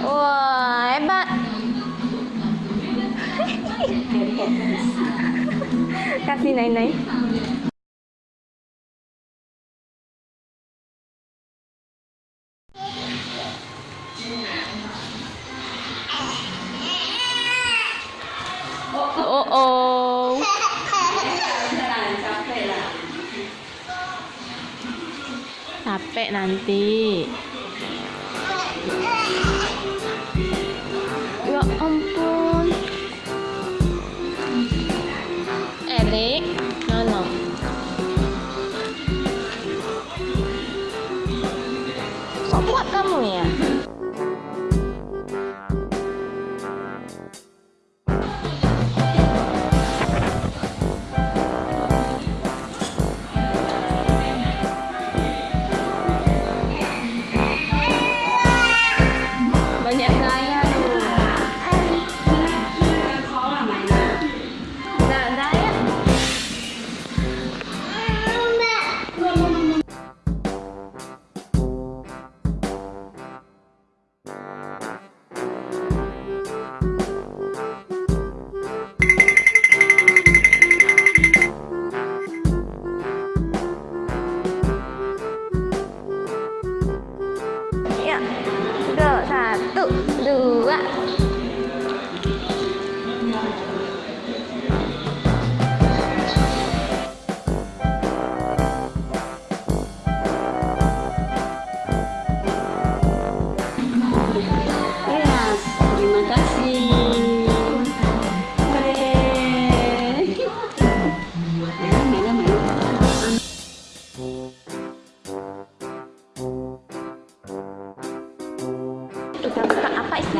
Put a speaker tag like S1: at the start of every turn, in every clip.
S1: Wah, hebat. Kasih Nai-Nai. Oh oh. Capek nanti. Kuat kamu ya?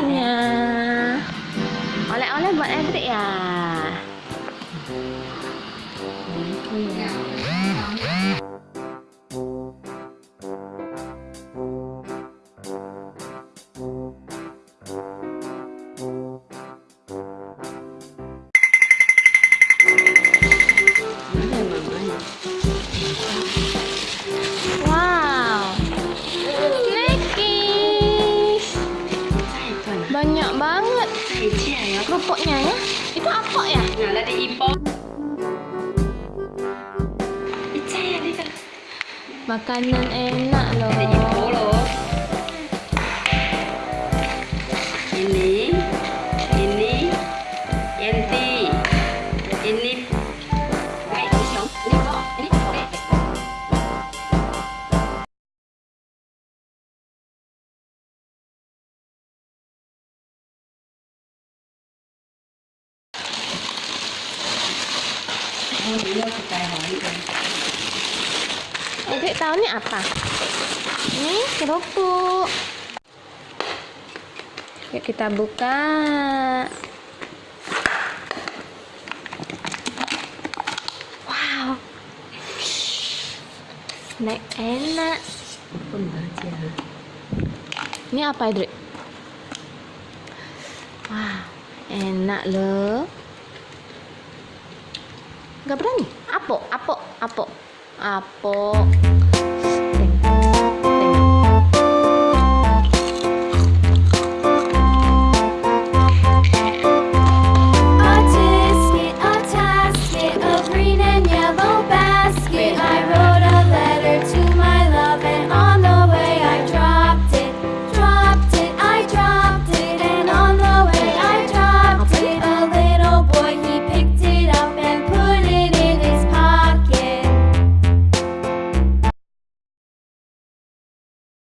S1: Isinya? Oleh-oleh buat Edric ya?
S2: Mana Cici ya.
S1: Kerupuknya ya. Itu apa ya?
S2: Ya, dari ibu. Ica ya, Lisa.
S1: Makanan enak loh.
S2: Dari ibu loh.
S1: Edric tahu ni apa? Ini kerupuk. Yuk kita buka. Wow. Snack enak. Ini apa, Edric? Wah, enak loh. Gak berani? Apok, apok, apok. Apok.